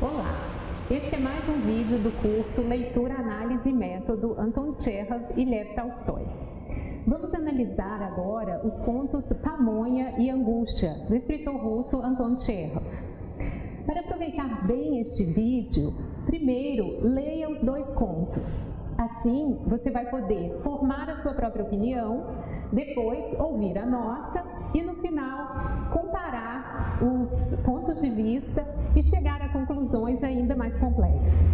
Olá, este é mais um vídeo do curso Leitura, Análise e Método Anton Chekhov e Lev Tolstói. Vamos analisar agora os contos Pamonha e Angústia, do escritor russo Anton Chekhov. Para aproveitar bem este vídeo, primeiro leia os dois contos. Assim, você vai poder formar a sua própria opinião, depois ouvir a nossa e no final comparar os pontos de vista e chegar a conclusões ainda mais complexas.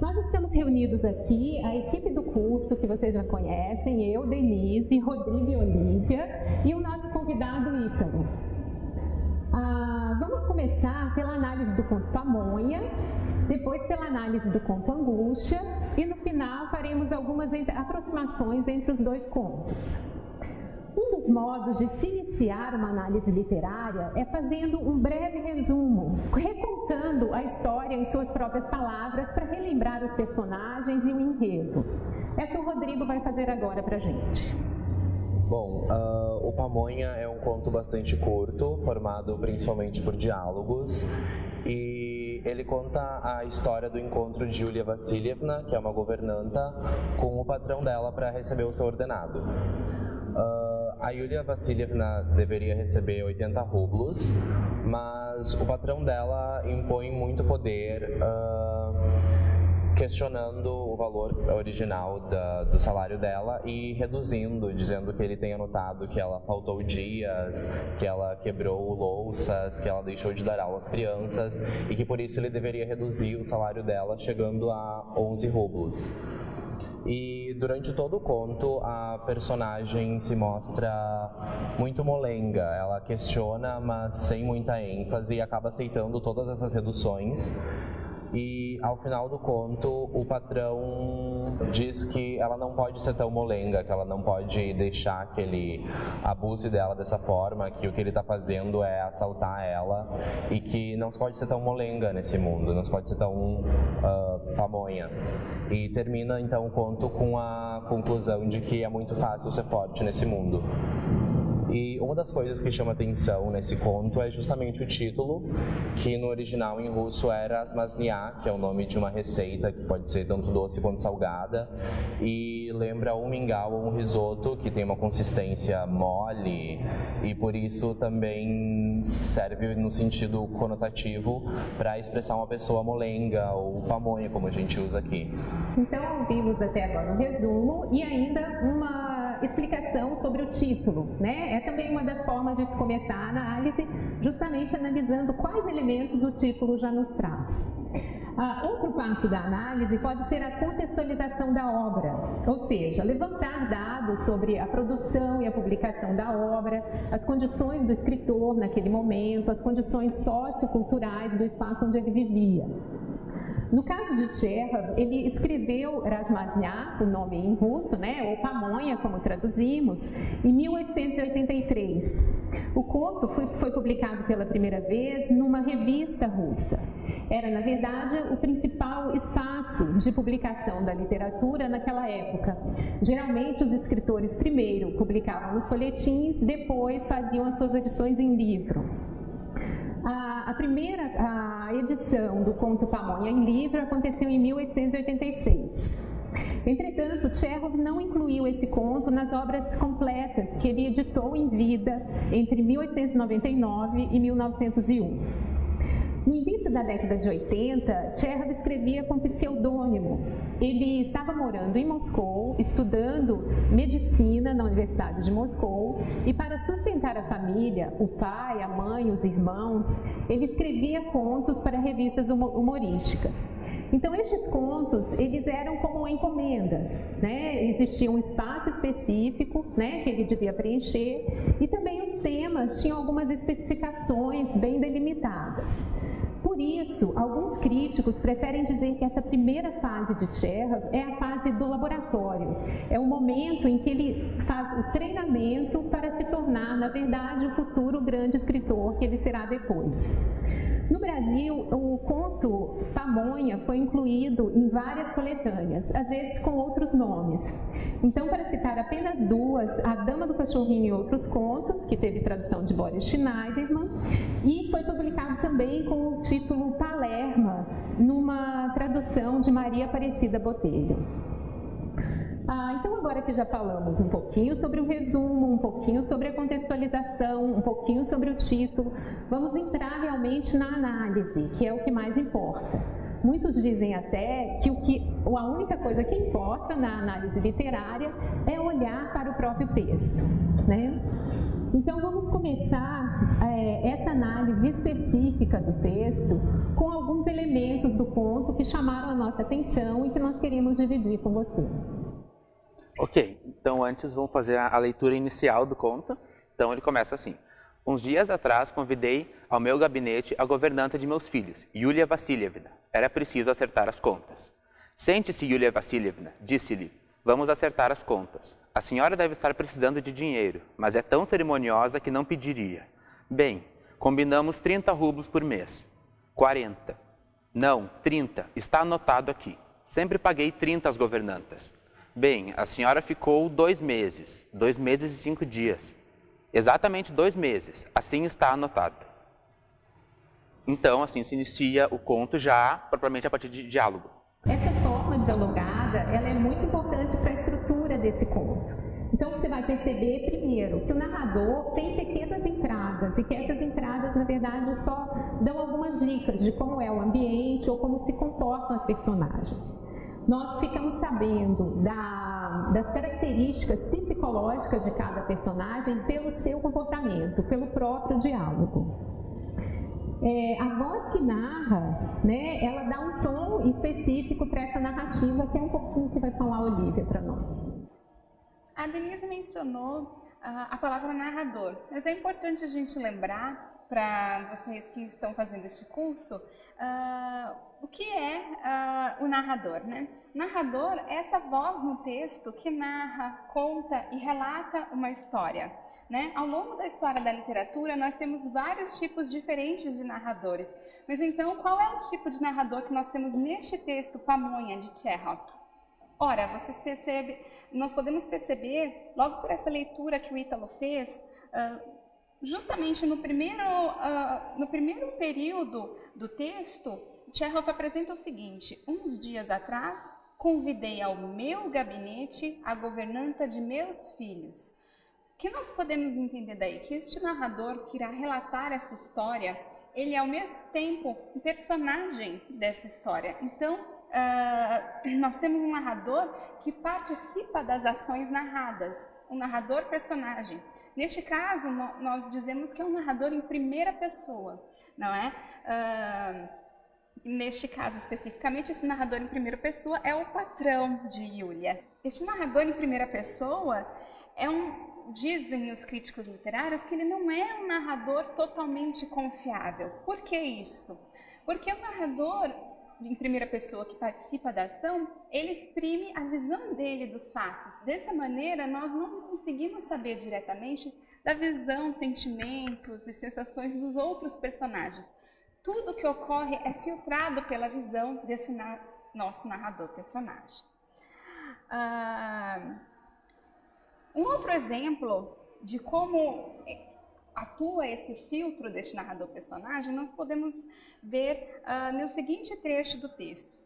Nós estamos reunidos aqui, a equipe do curso que vocês já conhecem, eu, Denise, Rodrigo e Olívia e o nosso convidado Ítalo. Ah, vamos começar pela análise do conto Pamonha, depois pela análise do conto Angústia e no final faremos algumas aproximações entre os dois contos. Um dos modos de se iniciar uma análise literária é fazendo um breve resumo, recontando a história em suas próprias palavras para relembrar os personagens e o enredo. É o que o Rodrigo vai fazer agora para a gente. Bom, uh, o Pamonha é um conto bastante curto, formado principalmente por diálogos, e ele conta a história do encontro de Yulia Vassilievna, que é uma governanta, com o patrão dela para receber o seu ordenado. Uh, a Yulia Vassilievna deveria receber 80 rublos, mas o patrão dela impõe muito poder, uh, questionando o valor original da, do salário dela e reduzindo, dizendo que ele tem anotado que ela faltou dias, que ela quebrou louças, que ela deixou de dar aula às crianças e que por isso ele deveria reduzir o salário dela, chegando a 11 rublos. E durante todo o conto, a personagem se mostra muito molenga. Ela questiona, mas sem muita ênfase, e acaba aceitando todas essas reduções e ao final do conto o patrão diz que ela não pode ser tão molenga, que ela não pode deixar que ele abuse dela dessa forma, que o que ele está fazendo é assaltar ela e que não se pode ser tão molenga nesse mundo, não se pode ser tão uh, pamonha. E termina então o conto com a conclusão de que é muito fácil ser forte nesse mundo. E uma das coisas que chama atenção nesse conto é justamente o título, que no original em russo era Asmasnia, que é o nome de uma receita que pode ser tanto doce quanto salgada, e lembra um mingau ou um risoto, que tem uma consistência mole, e por isso também serve no sentido conotativo para expressar uma pessoa molenga ou pamonha, como a gente usa aqui. Então, vimos até agora um resumo e ainda uma explicação sobre o título, né? É também uma das formas de se começar a análise, justamente analisando quais elementos o título já nos traz. Ah, outro passo da análise pode ser a contextualização da obra, ou seja, levantar dados sobre a produção e a publicação da obra, as condições do escritor naquele momento, as condições socioculturais do espaço onde ele vivia. No caso de Chekhov, ele escreveu Rasmaznya, o nome em russo, né, ou Pamonha, como traduzimos, em 1883. O conto foi, foi publicado pela primeira vez numa revista russa. Era, na verdade, o principal espaço de publicação da literatura naquela época. Geralmente, os escritores primeiro publicavam nos folhetins, depois faziam as suas edições em livro. A, a primeira a edição do conto Pamonha em livro aconteceu em 1886. Entretanto, Chekhov não incluiu esse conto nas obras completas que ele editou em vida entre 1899 e 1901. No início da década de 80, Chekhov escrevia com pseudônimo. Ele estava morando em Moscou, estudando medicina na Universidade de Moscou, e para sustentar a família, o pai, a mãe, os irmãos, ele escrevia contos para revistas humorísticas. Então, estes contos, eles eram como encomendas, né? Existia um espaço específico, né, que ele devia preencher, e também os temas tinham algumas especificações bem delimitadas. Por isso, alguns críticos preferem dizer que essa primeira fase de Chekhov é a fase do laboratório. É o momento em que ele faz o treinamento para se tornar, na verdade, o futuro grande escritor que ele será depois. No Brasil, o conto Pamonha foi incluído em várias coletâneas, às vezes com outros nomes. Então, para citar apenas duas, A Dama do Cachorrinho e Outros Contos, que teve tradução de Boris Schneiderman, e foi publicado também com o título Palerma, numa tradução de Maria Aparecida Botelho. Ah, então, agora que já falamos um pouquinho sobre o resumo, um pouquinho sobre a contextualização, um pouquinho sobre o título, vamos entrar realmente na análise, que é o que mais importa. Muitos dizem até que, o que a única coisa que importa na análise literária é olhar para o próprio texto. Né? Então, vamos começar é, essa análise específica do texto com alguns elementos do conto que chamaram a nossa atenção e que nós queremos dividir com você. Ok, então antes vamos fazer a, leitura inicial do conto. Então ele começa assim. Uns dias atrás convidei ao meu gabinete a governanta de meus filhos, Yulia Vassilievna. Era preciso acertar as contas. Sente-se, Yulia Vassilievna, disse-lhe. Vamos acertar as contas. A senhora deve estar precisando de dinheiro, mas é tão cerimoniosa que não pediria. Bem, combinamos 30 rublos por mês. 40. Não, 30. Está anotado aqui. Sempre paguei 30 às governantas. Bem, a senhora ficou dois meses, dois meses e cinco dias. Exatamente dois meses, assim está anotado. Então, assim se inicia o conto já propriamente a partir de diálogo. Essa forma dialogada, ela é muito importante para a estrutura desse conto. Então você vai perceber primeiro que o narrador tem pequenas entradas e que essas entradas, na verdade, só dão algumas dicas de como é o ambiente ou como se comportam as personagens nós ficamos sabendo da, das características psicológicas de cada personagem pelo seu comportamento, pelo próprio diálogo. É, a voz que narra, né, ela dá um tom específico para essa narrativa, que é um pouquinho que vai falar a Olivia para nós. A Denise mencionou uh, a palavra narrador, mas é importante a gente lembrar para vocês que estão fazendo este curso uh, o que é uh, o narrador. Né? Narrador é essa voz no texto que narra, conta e relata uma história. Né? Ao longo da história da literatura, nós temos vários tipos diferentes de narradores. Mas então, qual é o tipo de narrador que nós temos neste texto, Pamonha, de Chekhov? Ora, vocês percebem, nós podemos perceber, logo por essa leitura que o Ítalo fez, uh, justamente no primeiro, uh, no primeiro período do texto, Chekhov apresenta o seguinte: uns dias atrás, convidei ao meu gabinete a governanta de meus filhos. O que nós podemos entender daí? Que este narrador que irá relatar essa história, ele é ao mesmo tempo um personagem dessa história. Então, uh, nós temos um narrador que participa das ações narradas, um narrador personagem. Neste caso, nós dizemos que é um narrador em primeira pessoa, não é? Uh, Neste caso especificamente, esse narrador em primeira pessoa é o patrão de Yulia. Este narrador em primeira pessoa é um, dizem os críticos literários que ele não é um narrador totalmente confiável. Por que isso? Porque o narrador em primeira pessoa que participa da ação, ele exprime a visão dele dos fatos. Dessa maneira, nós não conseguimos saber diretamente da visão, sentimentos e sensações dos outros personagens tudo que ocorre é filtrado pela visão desse na nosso narrador personagem. Ah, um outro exemplo de como atua esse filtro deste narrador personagem, nós podemos ver ah, no seguinte trecho do texto.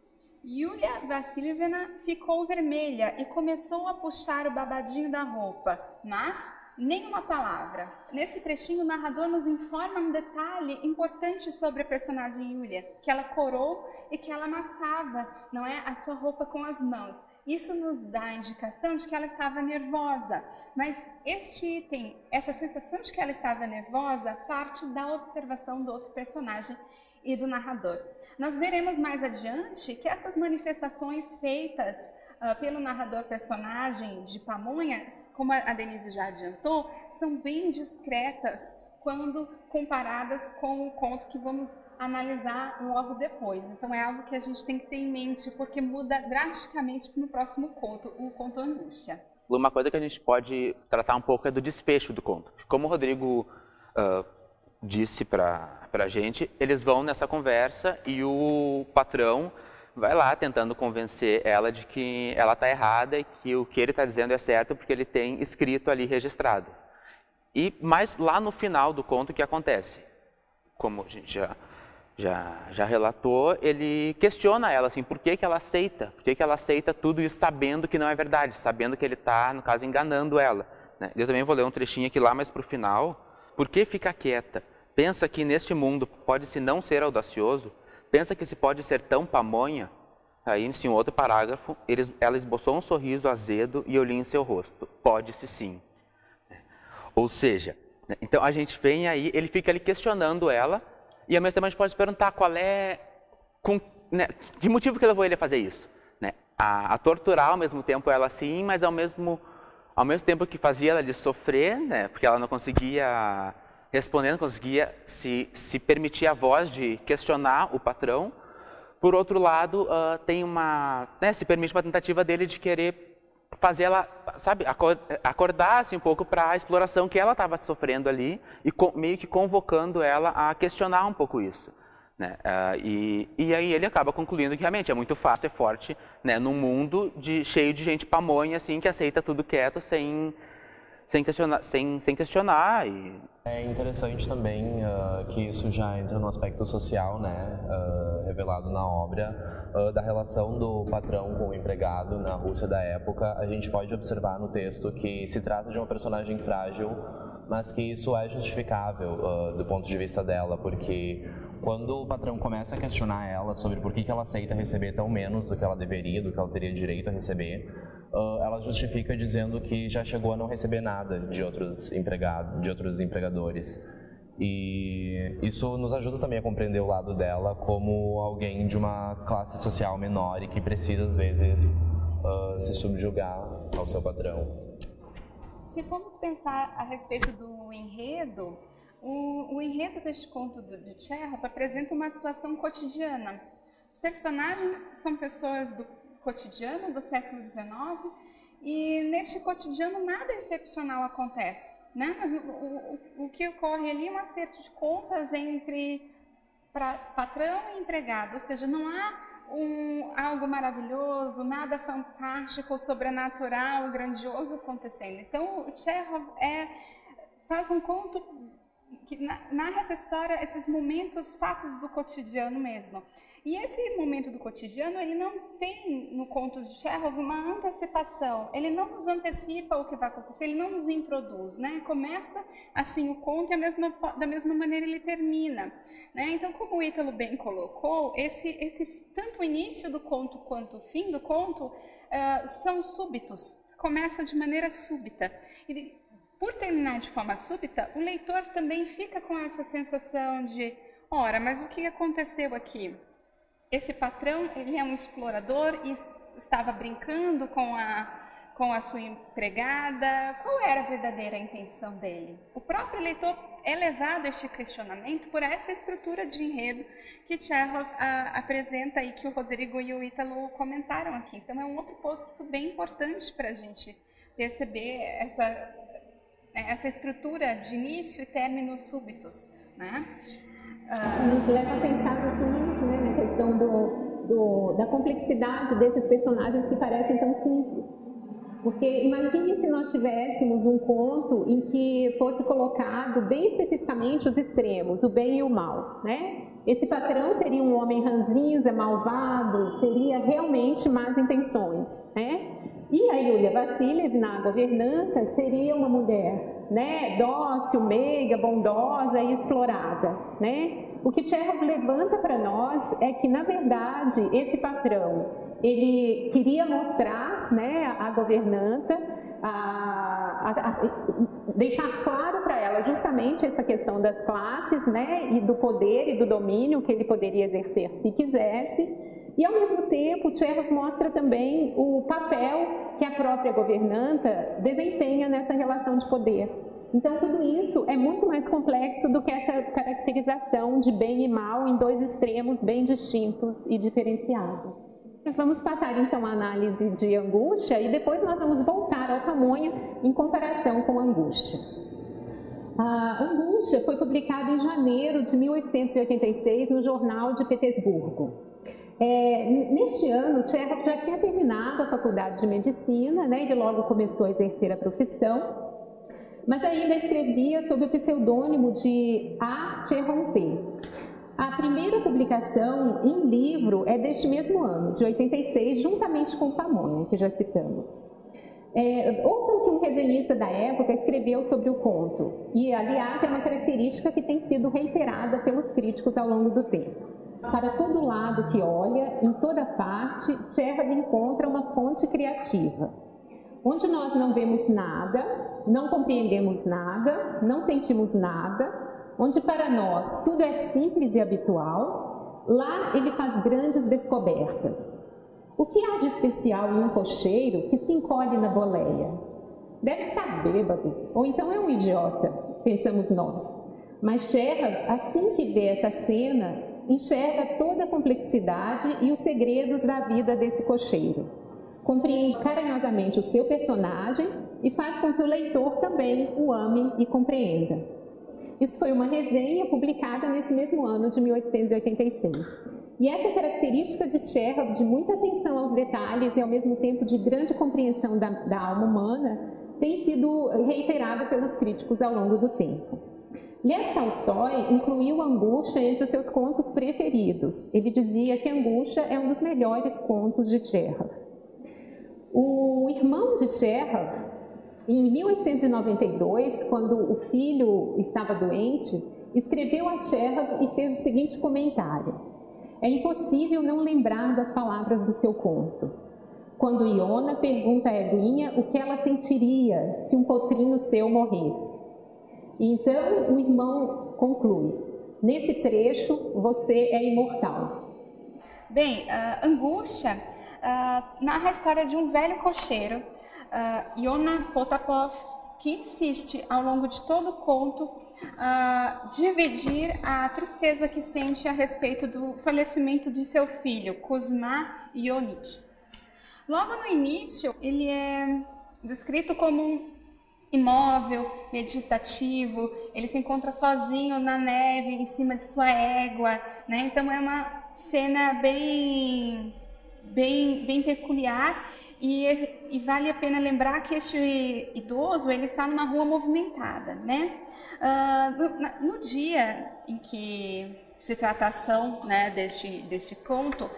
Yulia Vassilievna ficou vermelha e começou a puxar o babadinho da roupa, mas nenhuma palavra. Nesse trechinho, o narrador nos informa um detalhe importante sobre a personagem Yulia, que ela corou e que ela amassava, não é, a sua roupa com as mãos. Isso nos dá a indicação de que ela estava nervosa. Mas este item, essa sensação de que ela estava nervosa, parte da observação do outro personagem e do narrador. Nós veremos mais adiante que estas manifestações feitas uh, pelo narrador personagem de Pamonhas, como a Denise já adiantou, são bem discretas quando comparadas com o conto que vamos analisar logo depois. Então é algo que a gente tem que ter em mente, porque muda drasticamente no próximo conto, o conto Angústia. Uma coisa que a gente pode tratar um pouco é do desfecho do conto. Como o Rodrigo uh, disse para a gente, eles vão nessa conversa e o patrão vai lá tentando convencer ela de que ela está errada e que o que ele está dizendo é certo porque ele tem escrito ali registrado. E mas lá no final do conto o que acontece? Como a gente já já, já relatou, ele questiona ela assim, por que, que ela aceita? Por que, que ela aceita tudo isso sabendo que não é verdade, sabendo que ele está, no caso, enganando ela? Né? Eu também vou ler um trechinho aqui lá mais para o final. Por que fica quieta? Pensa que neste mundo pode-se não ser audacioso? Pensa que se pode ser tão pamonha? Aí, em outro parágrafo, ela esboçou um sorriso azedo e li em seu rosto. Pode-se sim. Ou seja, então a gente vem aí, ele fica ali questionando ela, e ao mesmo tempo a gente pode se perguntar qual é, com, né, que motivo que levou ele a fazer isso. Né? A, a, torturar ao mesmo tempo ela sim, mas ao mesmo, ao mesmo tempo que fazia ela de sofrer, né, porque ela não conseguia respondendo, conseguia se, se permitir a voz de questionar o patrão. Por outro lado, uh, tem uma, né, se permite uma tentativa dele de querer fazer ela, sabe, acordar assim, um pouco para a exploração que ela estava sofrendo ali e meio que convocando ela a questionar um pouco isso. Né? Uh, e, e aí ele acaba concluindo que realmente é muito fácil e forte né, num mundo de, cheio de gente pamonha assim, que aceita tudo quieto sem, sem questionar, sem, sem questionar e é interessante também uh, que isso já entra no aspecto social, né, uh, revelado na obra, uh, da relação do patrão com o empregado na Rússia da época. A gente pode observar no texto que se trata de uma personagem frágil, mas que isso é justificável do ponto de vista dela, porque quando o patrão começa a questionar ela sobre por que, que ela aceita receber tão menos do que ela deveria, do que ela teria direito a receber, uh, ela justifica dizendo que já chegou a não receber nada de outros empregados, de outros empregadores. E isso nos ajuda também a compreender o lado dela como alguém de uma classe social menor e que precisa às vezes uh, se subjugar ao seu patrão. Se formos pensar a respeito do enredo, o, o enredo deste conto do, de Chekhov apresenta uma situação cotidiana. Os personagens são pessoas do cotidiano do século XIX e neste cotidiano nada excepcional acontece. Né? Mas o, o, o que ocorre ali é um acerto de contas entre pra, patrão e empregado, ou seja, não há um, algo maravilhoso, nada fantástico, sobrenatural, grandioso acontecendo. Então, o Chekhov é, faz um conto que narra essa história, esses momentos, fatos do cotidiano mesmo. E esse momento do cotidiano, ele não tem no conto de Chekhov uma antecipação, ele não nos antecipa o que vai acontecer, ele não nos introduz, né? Começa assim o conto e mesma, da mesma maneira ele termina, né? Então, como o Ítalo bem colocou, esse, esse tanto o início do conto quanto o fim do conto uh, são súbitos, começa de maneira súbita. E, por terminar de forma súbita, o leitor também fica com essa sensação de, ora, mas o que aconteceu aqui? Esse patrão, ele é um explorador e estava brincando com a, com a sua empregada. Qual era a verdadeira intenção dele? O próprio leitor é levado a este questionamento por essa estrutura de enredo que Chekhov a, apresenta e que o Rodrigo e o Ítalo comentaram aqui. Então, é um outro ponto bem importante para a gente perceber essa, né, essa estrutura de início e términos súbitos. Né? Nos leva a pensar né, na questão do, do, da complexidade desses personagens que parecem tão simples. Porque imagine se nós tivéssemos um conto em que fosse colocado bem especificamente os extremos, o bem e o mal, né? Esse patrão seria um homem ranzinza, malvado, teria realmente más intenções, né? E a Yulia Vassilievna, a governanta, seria uma mulher né, dócil, meiga, bondosa e explorada. Né? O que Chekhov levanta para nós é que, na verdade, esse patrão, ele queria mostrar né, a governanta, a, a, a, deixar claro para ela justamente essa questão das classes né, e do poder e do domínio que ele poderia exercer se quisesse, e, ao mesmo tempo, Chekhov mostra também o papel que a própria governanta desempenha nessa relação de poder. Então, tudo isso é muito mais complexo do que essa caracterização de bem e mal em dois extremos bem distintos e diferenciados. Vamos passar então a análise de angústia e depois nós vamos voltar ao tamanho em comparação com angústia. A Angústia foi publicado em janeiro de 1886 no Jornal de Petersburgo. É, neste ano, Tchekhov já tinha terminado a faculdade de medicina, né, ele logo começou a exercer a profissão, mas ainda escrevia sob o pseudônimo de A. Cherronté. A primeira publicação em livro é deste mesmo ano, de 86, juntamente com Pamonha, que já citamos. É, ouçam que um resenhista da época escreveu sobre o conto, e aliás é uma característica que tem sido reiterada pelos críticos ao longo do tempo. Para todo lado que olha, em toda parte, Chekhov encontra uma fonte criativa. Onde nós não vemos nada, não compreendemos nada, não sentimos nada, onde para nós tudo é simples e habitual, lá ele faz grandes descobertas. O que há de especial em um cocheiro que se encolhe na boleia? Deve estar bêbado, ou então é um idiota, pensamos nós. Mas Chekhov, assim que vê essa cena, enxerga toda a complexidade e os segredos da vida desse cocheiro. Compreende carinhosamente o seu personagem e faz com que o leitor também o ame e compreenda. Isso foi uma resenha publicada nesse mesmo ano de 1886. E essa característica de Chekhov, de muita atenção aos detalhes e ao mesmo tempo de grande compreensão da, da alma humana, tem sido reiterada pelos críticos ao longo do tempo. Lev Tolstói incluiu Angústia entre os seus contos preferidos. Ele dizia que Angústia é um dos melhores contos de Chekhov. O irmão de Chekhov, em 1892, quando o filho estava doente, escreveu a Chekhov e fez o seguinte comentário. É impossível não lembrar das palavras do seu conto. Quando Iona pergunta a Eguinha o que ela sentiria se um potrinho seu morresse. Então o irmão conclui, nesse trecho você é imortal. Bem, uh, Angústia uh, narra a história de um velho cocheiro uh, Yona Potapov, que insiste ao longo de todo o conto uh, dividir a tristeza que sente a respeito do falecimento de seu filho, Kuzma Ionich. Logo no início, ele é descrito como um imóvel, meditativo, ele se encontra sozinho na neve, em cima de sua égua, né? Então é uma cena bem, bem, bem peculiar e, e, vale a pena lembrar que este idoso ele está numa rua movimentada, né? Uh, no, no, dia em que se trata a ação né, deste, deste conto,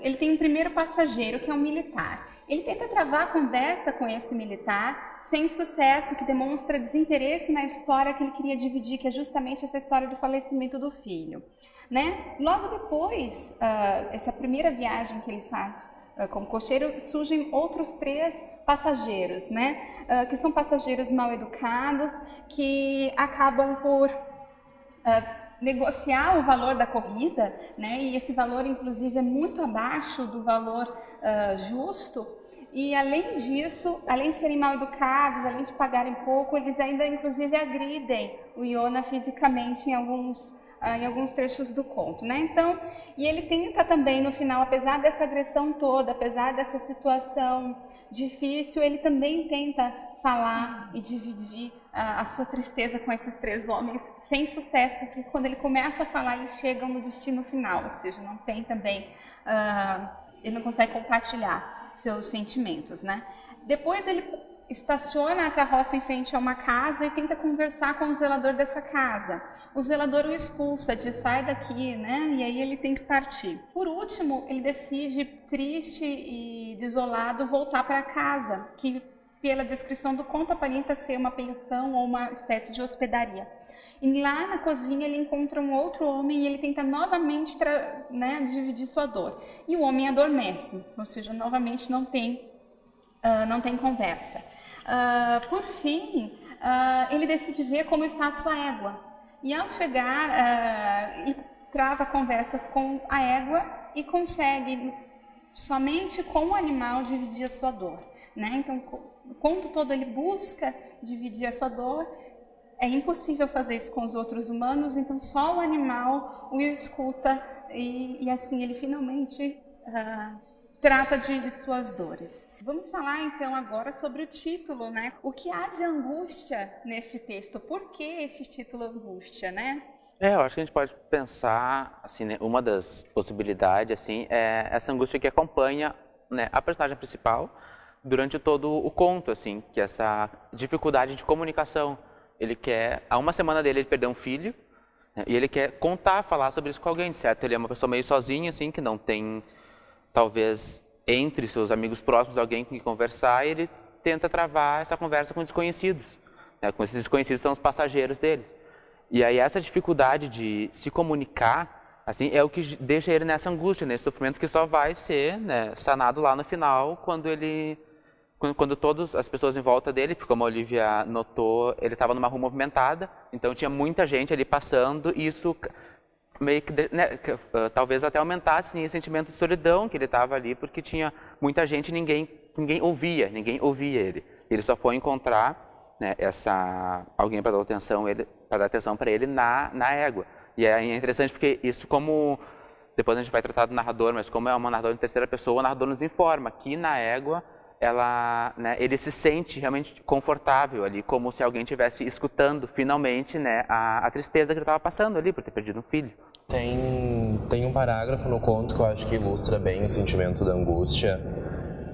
ele tem um primeiro passageiro que é um militar. Ele tenta travar a conversa com esse militar sem sucesso, que demonstra desinteresse na história que ele queria dividir, que é justamente essa história do falecimento do filho. Né? Logo depois, uh, essa primeira viagem que ele faz ah, como cocheiro, surgem outros três passageiros, né? Uh, que são passageiros mal educados, que acabam por uh, negociar o valor da corrida, né? E esse valor, inclusive, é muito abaixo do valor uh, justo. E além disso, além de serem mal educados, além de pagarem pouco, eles ainda, inclusive, agridem o Iona fisicamente em alguns em alguns trechos do conto, né? Então, e ele tenta também no final, apesar dessa agressão toda, apesar dessa situação difícil, ele também tenta falar e dividir a sua tristeza com esses três homens sem sucesso, porque quando ele começa a falar, eles chegam no destino final, ou seja, não tem também, uh, ele não consegue compartilhar seus sentimentos, né? Depois ele estaciona a carroça em frente a uma casa e tenta conversar com o zelador dessa casa. O zelador o expulsa, diz sai daqui, né? E aí ele tem que partir. Por último, ele decide, triste e desolado, voltar para casa, que pela descrição do conto aparenta ser uma pensão ou uma espécie de hospedaria. E lá na cozinha ele encontra um outro homem e ele tenta novamente né, dividir sua dor. E o homem adormece, ou seja, novamente não tem, uh, não tem conversa. Uh, por fim, uh, ele decide ver como está a sua égua. E ao chegar, ele trava a conversa com a égua e consegue somente com o animal dividir a sua dor. Né? Então, o conto todo ele busca dividir essa dor. É impossível fazer isso com os outros humanos, então só o animal o escuta e, e assim ele finalmente trata de suas dores. Vamos falar então agora sobre o título, né? O que há de angústia neste texto? Por que este título angústia, né? É, eu acho que a gente pode pensar, assim, né, uma das possibilidades, assim, é essa angústia que acompanha né, a personagem principal durante todo o conto, assim, que é essa dificuldade de comunicação. Ele quer, há uma semana dele ele perdeu um filho, né, e ele quer contar, falar sobre isso com alguém, certo? Ele é uma pessoa meio sozinha, assim, que não tem talvez entre seus amigos próximos alguém com quem conversar, e ele tenta travar essa conversa com desconhecidos. Né? Com esses desconhecidos são os passageiros deles. E aí essa dificuldade de se comunicar, assim, é o que deixa ele nessa angústia, nesse sofrimento que só vai ser né, sanado lá no final, quando ele, quando, quando todas as pessoas em volta dele, porque como a Olivia notou, ele estava numa rua movimentada, então tinha muita gente ali passando, e isso meio que, né, que uh, talvez até aumentasse assim, o sentimento de solidão que ele estava ali, porque tinha muita gente e ninguém, ninguém ouvia, ninguém ouvia ele. Ele só foi encontrar né, essa, alguém para dar atenção ele, para dar atenção para ele na, na égua. E é interessante porque isso como depois a gente vai tratar do narrador, mas como é uma narradora em terceira pessoa, o narrador nos informa que na égua ela, né, ele se sente realmente confortável ali, como se alguém estivesse escutando finalmente né, a, a tristeza que ele estava passando ali por ter perdido um filho. Tem, tem um parágrafo no conto que eu acho que ilustra bem o sentimento da angústia,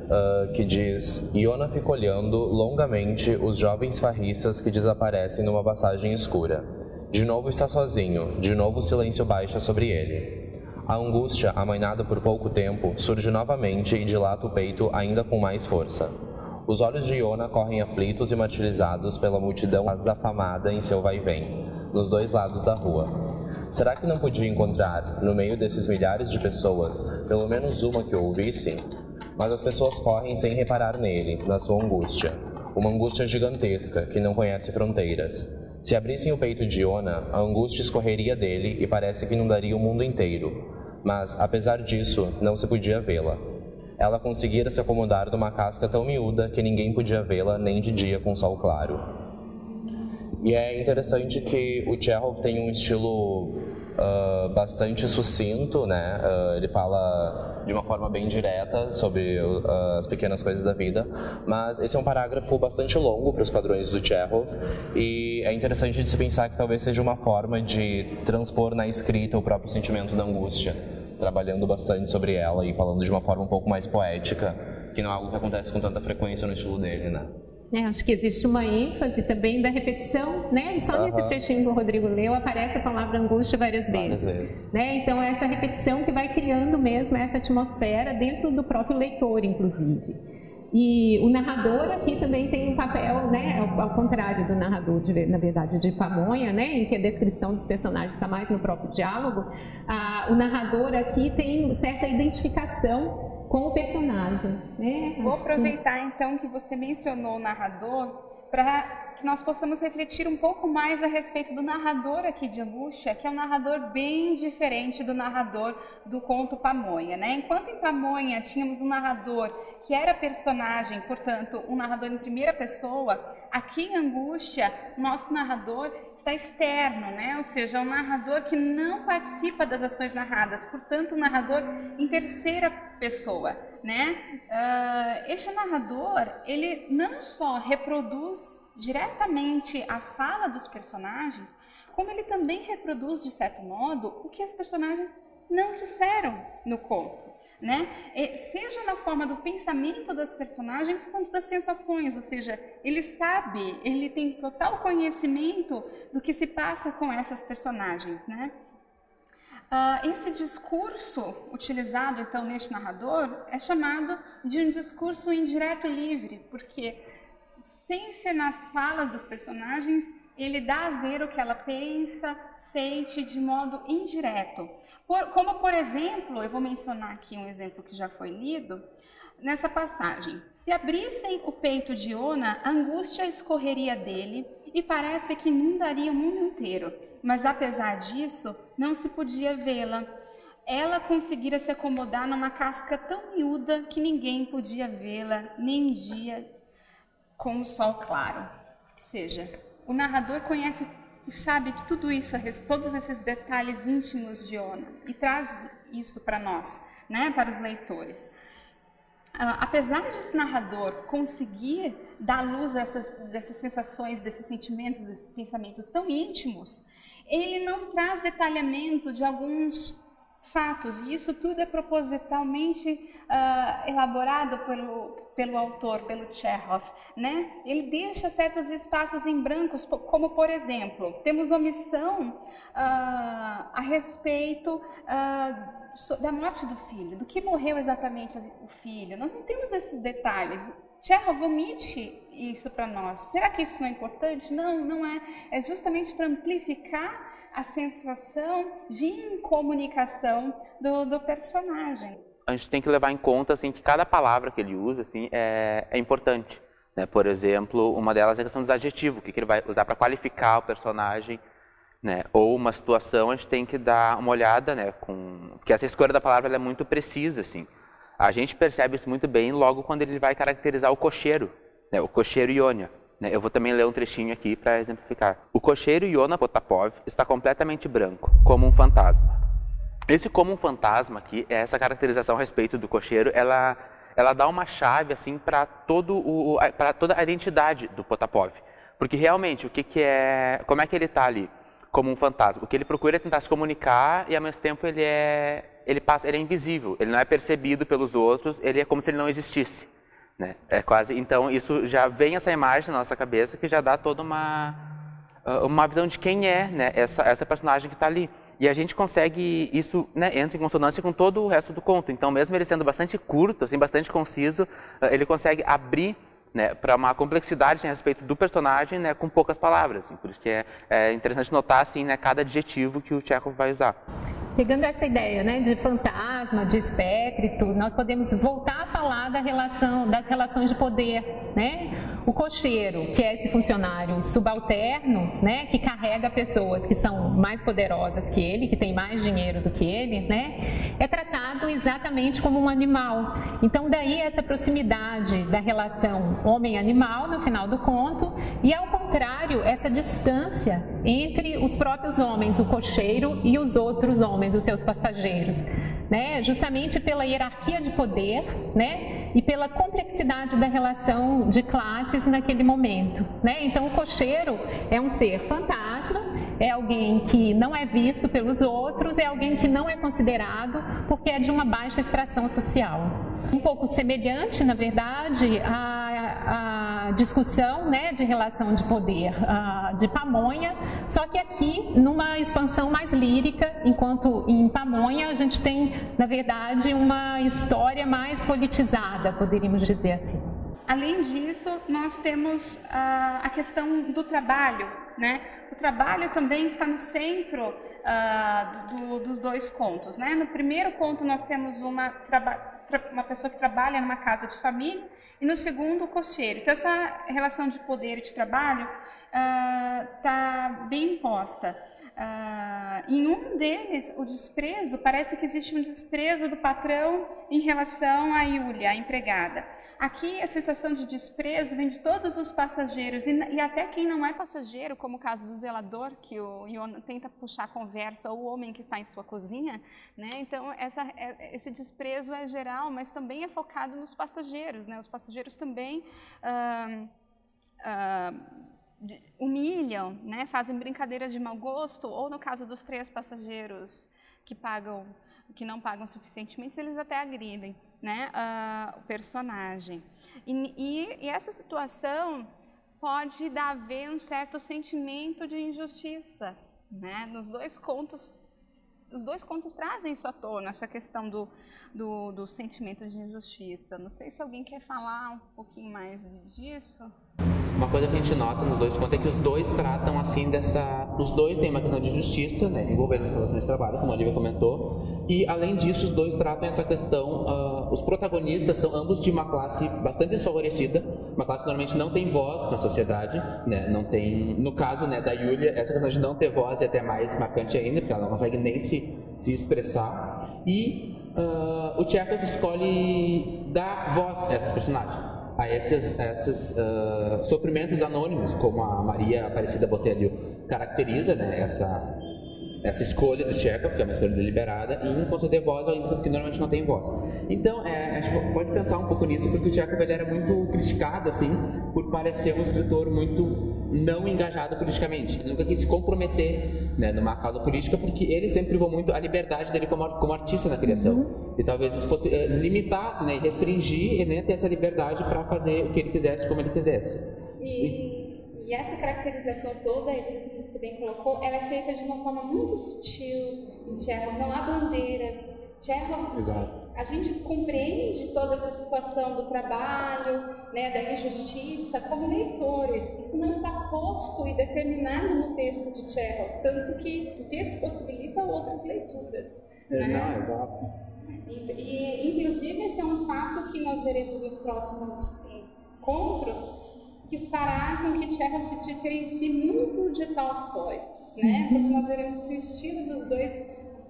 uh, que diz: Iona fica olhando longamente os jovens farristas que desaparecem numa passagem escura. De novo está sozinho, de novo o silêncio baixa sobre ele. A angústia, amainada por pouco tempo, surge novamente e dilata o peito ainda com mais força. Os olhos de Iona correm aflitos e martirizados pela multidão desafamada em seu vai-vem, nos dois lados da rua. Será que não podia encontrar, no meio desses milhares de pessoas, pelo menos uma que o ouvisse? Mas as pessoas correm sem reparar nele, na sua angústia. Uma angústia gigantesca que não conhece fronteiras. Se abrissem o peito de Iona, a angústia escorreria dele e parece que inundaria o mundo inteiro. Mas, apesar disso, não se podia vê-la. Ela conseguira se acomodar numa casca tão miúda que ninguém podia vê-la nem de dia com sol claro. E é interessante que o Chekhov tem um estilo uh, bastante sucinto, né? Uh, ele fala de uma forma bem direta sobre uh, as pequenas coisas da vida, mas esse é um parágrafo bastante longo para os padrões do Chekhov e é interessante de se pensar que talvez seja uma forma de transpor na escrita o próprio sentimento da angústia, trabalhando bastante sobre ela e falando de uma forma um pouco mais poética, que não é algo que acontece com tanta frequência no estilo dele, né? É, acho que existe uma ênfase também da repetição, né? Só uhum. nesse trechinho que o Rodrigo leu aparece a palavra angústia várias vezes. Várias vezes. Né? Então, essa repetição que vai criando mesmo essa atmosfera dentro do próprio leitor, inclusive. E o narrador aqui também tem um papel, né, ao, ao contrário do narrador, de, na verdade, de Pamonha, né, em que a descrição dos personagens está mais no próprio diálogo. Ah, o narrador aqui tem certa identificação com o personagem. Né? Vou Acho aproveitar que... então que você mencionou o narrador para que nós possamos refletir um pouco mais a respeito do narrador aqui de Angústia, que é um narrador bem diferente do narrador do conto Pamonha. Né? Enquanto em Pamonha tínhamos um narrador que era personagem, portanto, um narrador em primeira pessoa, aqui em Angústia, nosso narrador está externo, né? ou seja, é um narrador que não participa das ações narradas, portanto, um narrador em terceira pessoa. Né? Uh, este narrador, ele não só reproduz diretamente a fala dos personagens, como ele também reproduz, de certo modo, o que as personagens não disseram no conto. Né? seja na forma do pensamento das personagens quanto das sensações, ou seja, ele sabe, ele tem total conhecimento do que se passa com essas personagens. Né? Uh, esse discurso utilizado então neste narrador é chamado de um discurso indireto livre, porque sem ser nas falas dos personagens, ele dá a ver o que ela pensa, sente de modo indireto. Por, como, por exemplo, eu vou mencionar aqui um exemplo que já foi lido, nessa passagem. Se abrissem o peito de Ona, angústia escorreria dele e parece que inundaria o mundo inteiro. Mas apesar disso, não se podia vê-la. Ela conseguira se acomodar numa casca tão miúda que ninguém podia vê-la, nem dia com o sol claro. Ou seja, o narrador conhece e sabe tudo isso, todos esses detalhes íntimos de Ona e traz isso para nós, né, para os leitores. Apesar de esse narrador conseguir dar luz a essas, dessas sensações, desses sentimentos, desses pensamentos tão íntimos, ele não traz detalhamento de alguns fatos, e isso tudo é propositalmente uh, elaborado pelo, pelo autor, pelo Chekhov. Né? Ele deixa certos espaços em brancos, como por exemplo, temos omissão uh, a respeito uh, da morte do filho, do que morreu exatamente o filho. Nós não temos esses detalhes. Chekhov omite isso para nós. Será que isso não é importante? Não, não é. É justamente para amplificar a sensação de incomunicação do, do personagem. A gente tem que levar em conta assim, que cada palavra que ele usa assim, é, é importante. Né? Por exemplo, uma delas é a questão dos adjetivos, o que, que ele vai usar para qualificar o personagem. Né? Ou uma situação, a gente tem que dar uma olhada, né? Com... porque essa escolha da palavra é muito precisa. Assim. A gente percebe isso muito bem logo quando ele vai caracterizar o cocheiro, né? o cocheiro Iônia. Né? Eu vou também ler um trechinho aqui para exemplificar. O cocheiro Iona Potapov está completamente branco, como um fantasma. Esse como um fantasma aqui, essa caracterização a respeito do cocheiro, ela, ela dá uma chave assim para toda a identidade do Potapov. Porque realmente, o que, que é, como é que ele está ali como um fantasma? O que ele procura é tentar se comunicar e ao mesmo tempo ele é ele passa, ele é invisível, ele não é percebido pelos outros, ele é como se ele não existisse. Né? É quase, então isso já vem essa imagem na nossa cabeça que já dá toda uma ah, uma visão de quem é, né, essa essa personagem que está ali. E a gente consegue isso, né, entra em consonância com todo o resto do conto. Então, mesmo ele sendo bastante curto, assim, bastante conciso, ah, ele consegue abrir né, para uma complexidade a respeito do personagem né, com poucas palavras. Assim, por isso que é, é interessante notar assim, né, cada adjetivo que o Chekhov vai usar. Pegando essa ideia né, de fantasma, de espectro, nós podemos voltar a falar da relação, das relações de poder. Né? O cocheiro, que é esse funcionário subalterno, né, que carrega pessoas que são mais poderosas que ele, que tem mais dinheiro do que ele, né, é tratado exatamente como um animal. Então, daí essa proximidade da relação homem-animal no final do conto, e ao contrário, essa distância entre os próprios homens, o cocheiro e os outros homens, os seus passageiros. Né? Justamente pela hierarquia de poder né? e pela complexidade da relação de classes naquele momento. Né? Então, o cocheiro é um ser fantasma, é alguém que não é visto pelos outros, é alguém que não é considerado porque é de uma baixa extração social. Um pouco semelhante, na verdade, à, discussão né, de relação de poder uh, de Pamonha, só que aqui numa expansão mais lírica, enquanto em Pamonha a gente tem, na verdade, uma história mais politizada, poderíamos dizer assim. Além disso, nós temos uh, a questão do trabalho, né? O trabalho também está no centro uh, do, dos dois contos, né? No primeiro conto nós temos uma, uma pessoa que trabalha numa casa de família e no segundo o cocheiro. Então essa relação de poder e de trabalho está uh, bem imposta. Uh, em um deles, o desprezo, parece que existe um desprezo do patrão em relação a Yulia, a empregada. Aqui, a sensação de desprezo vem de todos os passageiros, e, e até quem não é passageiro, como o caso do zelador, que o Ion tenta puxar a conversa, ou o homem que está em sua cozinha. Né? Então, essa, é, esse desprezo é geral, mas também é focado nos passageiros. Né? Os passageiros também. Uh, uh, humilham, né, fazem brincadeiras de mau gosto, ou no caso dos três passageiros que pagam, que não pagam suficientemente, eles até agridem, né, uh, o personagem. E, e, e, essa situação pode dar a ver um certo sentimento de injustiça, né, nos dois contos. Os dois contos trazem isso à tona, essa questão do, do, do sentimento de injustiça. Não sei se alguém quer falar um pouquinho mais disso. Uma coisa que a gente nota nos dois pontos é que os dois tratam assim dessa. Os dois têm uma questão de justiça, né, envolvendo as relações de trabalho, como a Olivia comentou. E além disso, os dois tratam essa questão. Uh, os protagonistas são ambos de uma classe bastante desfavorecida, uma classe que normalmente não tem voz na sociedade, né, não tem. No caso né, da Yulia, essa questão de não ter voz é até mais marcante ainda, porque ela não consegue nem se, se expressar. E uh, o Chekhov escolhe dar voz a essas personagens a esses, esses uh, sofrimentos anônimos, como a Maria Aparecida Botelho caracteriza, né, essa, essa escolha do Chekhov, que é uma escolha deliberada, em conceder voz ao ímpeto que normalmente não tem voz. Então, é, a gente pode pensar um pouco nisso, porque o Chekhov ele era muito criticado, assim, por parecer um escritor muito não engajado politicamente. Ele nunca quis se comprometer né, numa causa política, porque ele sempre privou muito a liberdade dele como, como artista na criação. Uhum. E talvez isso fosse é, limitasse, né, restringir ele nem ter essa liberdade para fazer o que ele quisesse, como ele quisesse. E, e essa caracterização toda, que você bem colocou, ela é feita de uma forma muito sutil Chekhov. Não há bandeiras. Chekhov Exato a gente compreende toda essa situação do trabalho, né, da injustiça, como leitores. Isso não está posto e determinado no texto de Chekhov, tanto que o texto possibilita outras leituras. É, né? Não, exato. E, e, inclusive, esse é um fato que nós veremos nos próximos encontros, que fará com que Chekhov se diferencie muito de Tolstói, né? Porque nós veremos que o estilo dos dois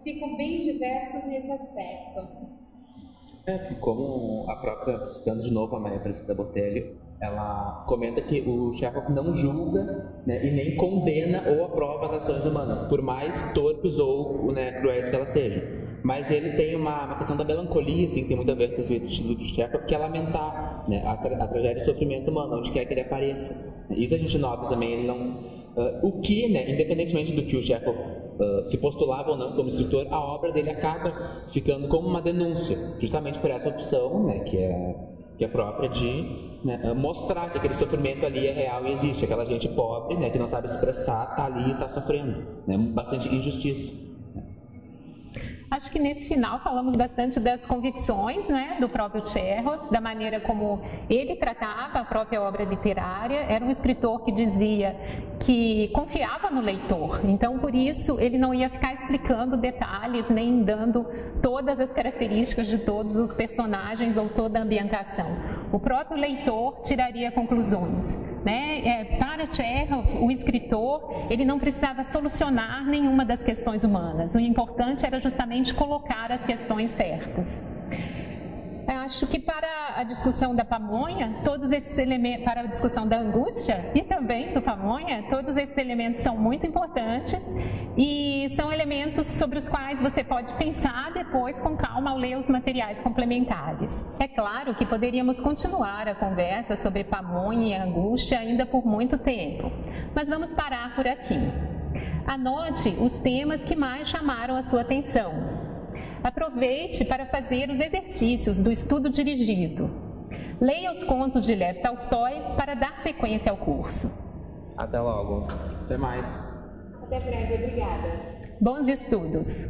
ficam bem diversos nesse aspecto. É, como a própria, citando de novo a Maria Aparecida Botelho, ela comenta que o Chekhov não julga né, e nem condena ou aprova as ações humanas, por mais torpes ou né, cruéis que elas sejam. Mas ele tem uma, uma, questão da melancolia, assim, que tem muito a ver com o estilo do Chekhov, que é lamentar né, a, tra a tragédia e o sofrimento humano, onde quer que ele apareça. Isso a gente nota também, ele não... Uh, o que, né, independentemente do que o Chekhov uh, se postulava ou não como escritor, a obra dele acaba ficando como uma denúncia, justamente por essa opção, né, que é, que é própria de né, ah, mostrar que aquele sofrimento ali é real e existe, aquela gente pobre, né, que não sabe se expressar, está ali e está sofrendo, né, bastante injustiça. Acho que nesse final falamos bastante das convicções né, do próprio Chekhov, da maneira como ele tratava a própria obra literária. Era um escritor que dizia que confiava no leitor, então por isso ele não ia ficar explicando detalhes nem dando todas as características de todos os personagens ou toda a ambientação. O próprio leitor tiraria conclusões. Né? É, para Chekhov, o escritor, ele não precisava solucionar nenhuma das questões humanas. O importante era justamente colocar as questões certas. Acho que para a discussão da pamonha, todos esses elementos, para a discussão da angústia e também do pamonha, todos esses elementos são muito importantes e são elementos sobre os quais você pode pensar depois com calma ao ler os materiais complementares. É claro que poderíamos continuar a conversa sobre pamonha e angústia ainda por muito tempo, mas vamos parar por aqui. Anote os temas que mais chamaram a sua atenção Aproveite para fazer os exercícios do estudo dirigido. Leia os contos de Lev Tolstói para dar sequência ao curso. Até logo. Até mais. Até breve, obrigada. Bons estudos.